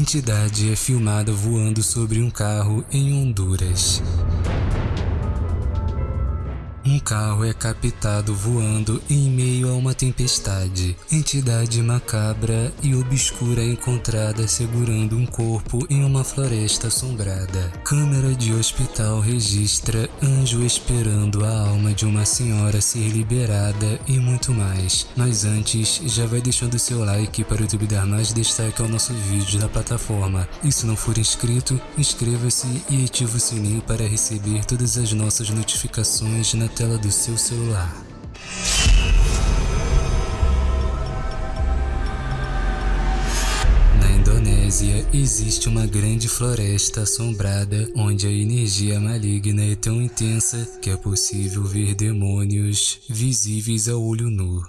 entidade é filmada voando sobre um carro em Honduras. Carro é captado voando em meio a uma tempestade. Entidade macabra e obscura é encontrada segurando um corpo em uma floresta assombrada. Câmera de hospital registra anjo esperando a alma de uma senhora ser liberada e muito mais. Mas antes, já vai deixando seu like para o YouTube dar mais destaque ao nosso vídeo na plataforma. E se não for inscrito, inscreva-se e ative o sininho para receber todas as nossas notificações na tela do seu celular. Na Indonésia, existe uma grande floresta assombrada onde a energia maligna é tão intensa que é possível ver demônios visíveis a olho nu.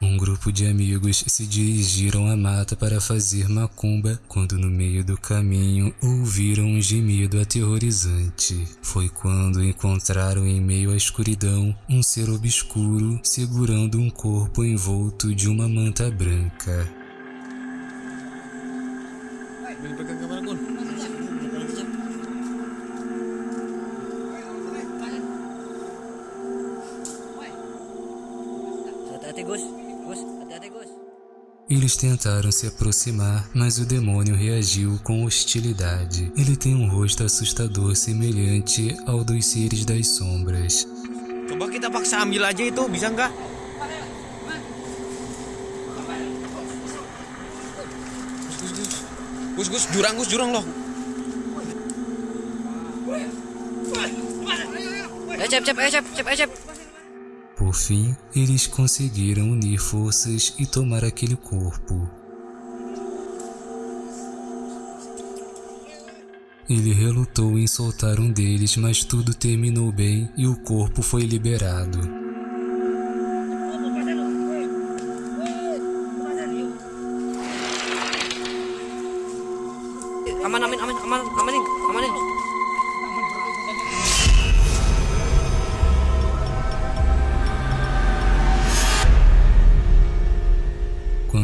Um grupo de amigos se dirigiram à mata para fazer macumba quando no meio do caminho ouviram um gemido aterrorizante. Foi quando encontraram em meio à escuridão um ser obscuro segurando um corpo envolto de uma manta branca. Hati-hati Gus, hati-hati Gus. Eles tentaram se aproximar, mas o demônio reagiu com hostilidade. Ele tem um rosto assustador semelhante ao dos seres das sombras. Coba kita paksa ambil aja itu, bisa nggak? Gus, Gus, Gus. Gus, Gus, jurang, Gus, jurang loh. Ayo cep, cep, ayo cep, cep, ayo cep. Por fim, eles conseguiram unir forças e tomar aquele corpo. Ele relutou em soltar um deles, mas tudo terminou bem e o corpo foi liberado.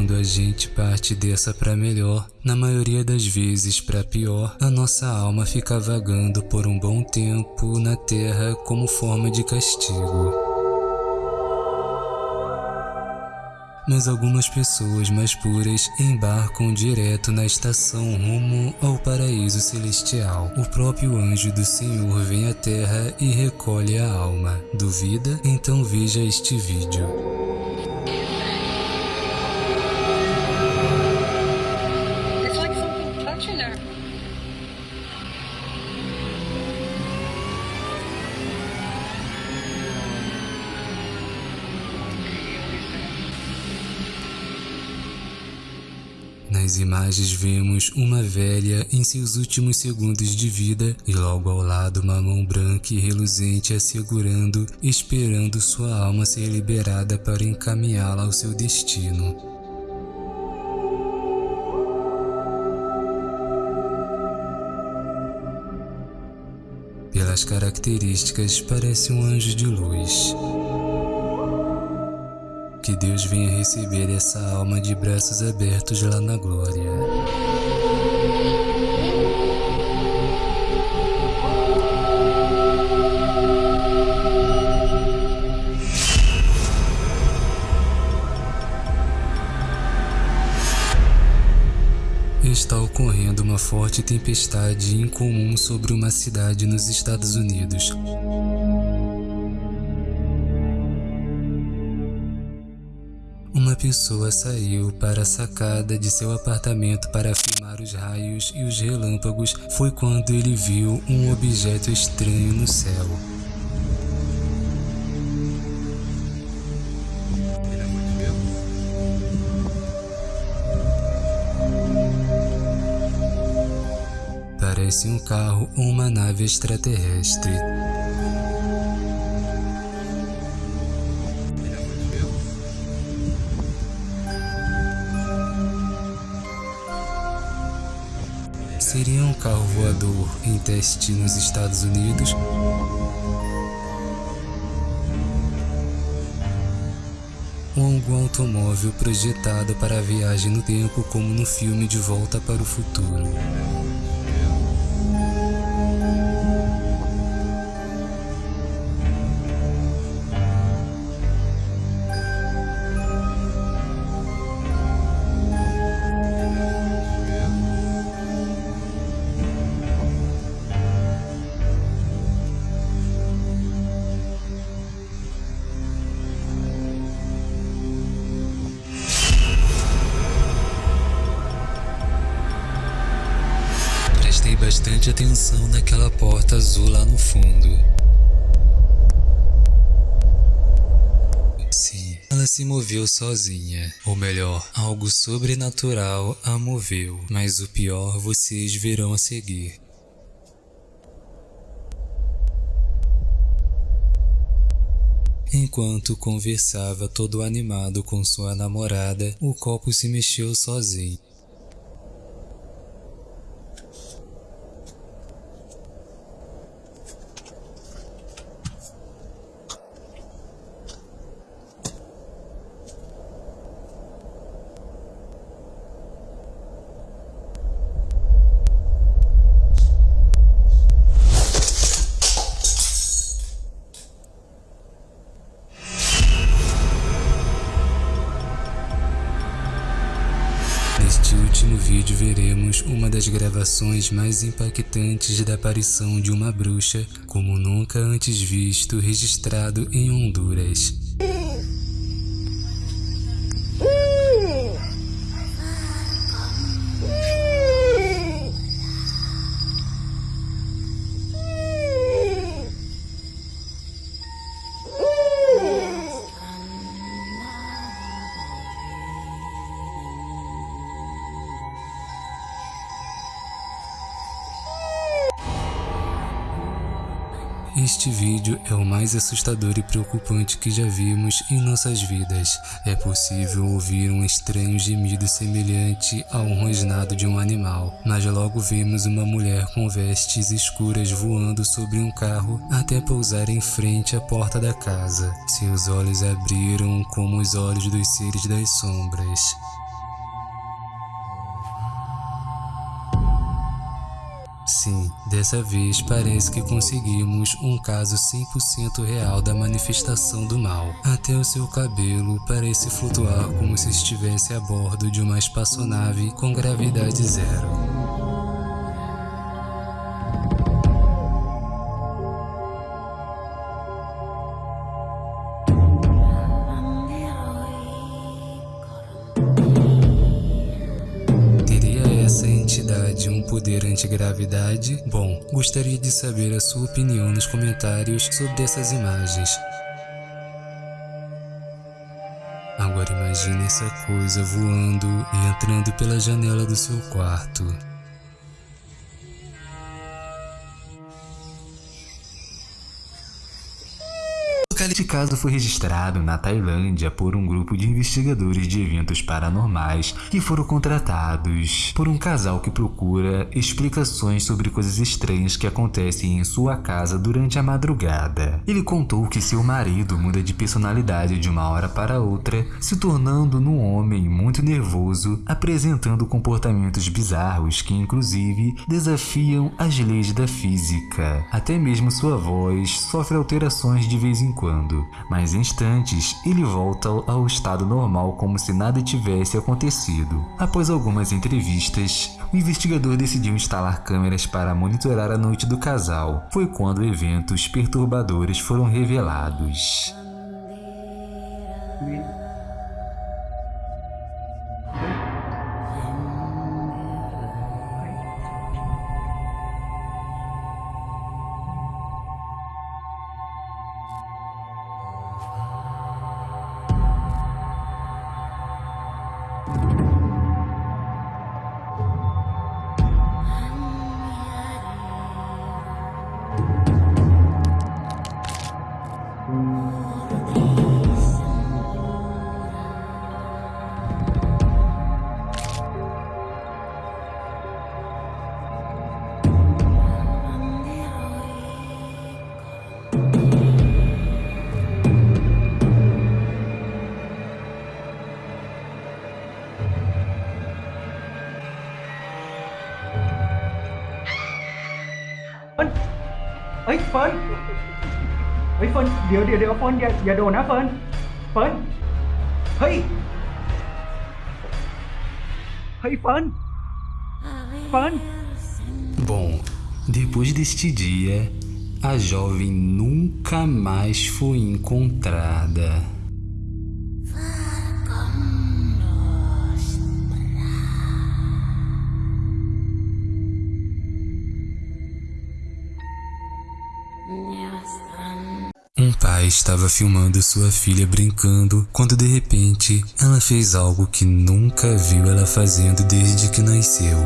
Quando a gente parte dessa para melhor, na maioria das vezes para pior, a nossa alma fica vagando por um bom tempo na terra como forma de castigo. Mas algumas pessoas mais puras embarcam direto na estação rumo ao paraíso celestial. O próprio anjo do Senhor vem à terra e recolhe a alma. Duvida? Então veja este vídeo. Nas imagens vemos uma velha em seus últimos segundos de vida e logo ao lado uma mão branca e reluzente a segurando, esperando sua alma ser liberada para encaminhá-la ao seu destino. Pelas características, parece um anjo de luz. Que Deus venha receber essa alma de braços abertos lá na glória. Está ocorrendo uma forte tempestade incomum sobre uma cidade nos Estados Unidos. Pessoa saiu para a sacada de seu apartamento para filmar os raios e os relâmpagos. Foi quando ele viu um objeto estranho no céu. Parece um carro ou uma nave extraterrestre. Um carro voador em teste nos Estados Unidos? com algum automóvel projetado para a viagem no tempo como no filme De Volta para o Futuro. Prestei bastante atenção naquela porta azul lá no fundo. Sim, ela se moveu sozinha. Ou melhor, algo sobrenatural a moveu. Mas o pior vocês verão a seguir. Enquanto conversava todo animado com sua namorada, o copo se mexeu sozinho. Uma das gravações mais impactantes da aparição de uma bruxa como nunca antes visto registrado em Honduras. Este vídeo é o mais assustador e preocupante que já vimos em nossas vidas. É possível ouvir um estranho gemido semelhante a um rosnado de um animal, mas logo vemos uma mulher com vestes escuras voando sobre um carro até pousar em frente à porta da casa. Seus olhos abriram como os olhos dos seres das sombras. Sim, dessa vez parece que conseguimos um caso 100% real da manifestação do mal. Até o seu cabelo parece flutuar como se estivesse a bordo de uma espaçonave com gravidade zero. Essa entidade um poder antigravidade? Bom, gostaria de saber a sua opinião nos comentários sobre essas imagens. Agora imagine essa coisa voando e entrando pela janela do seu quarto. Este caso foi registrado na Tailândia por um grupo de investigadores de eventos paranormais que foram contratados por um casal que procura explicações sobre coisas estranhas que acontecem em sua casa durante a madrugada. Ele contou que seu marido muda de personalidade de uma hora para outra, se tornando num homem muito nervoso, apresentando comportamentos bizarros que inclusive desafiam as leis da física. Até mesmo sua voz sofre alterações de vez em quando mas em instantes ele volta ao estado normal como se nada tivesse acontecido. Após algumas entrevistas, o investigador decidiu instalar câmeras para monitorar a noite do casal. Foi quando eventos perturbadores foram revelados. เอ้ยเฟิร์นเฮ้ยเฟิร์นเดี๋ยวเดี๋ยวเดี๋ยวเฟิร์นอย่าอย่าโดนนะเฟิร์นเฟิร์นเฮ้ยเฮ้ยเฟิร์นเฟิร์น Bom, depois deste dia, a jovem nunca mais foi encontrada. Estava filmando sua filha brincando quando de repente ela fez algo que nunca viu ela fazendo desde que nasceu.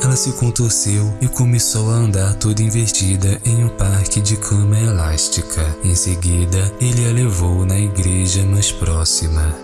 Ela se contorceu e começou a andar toda invertida em um parque de cama elástica. Em seguida, ele a levou na igreja mais próxima.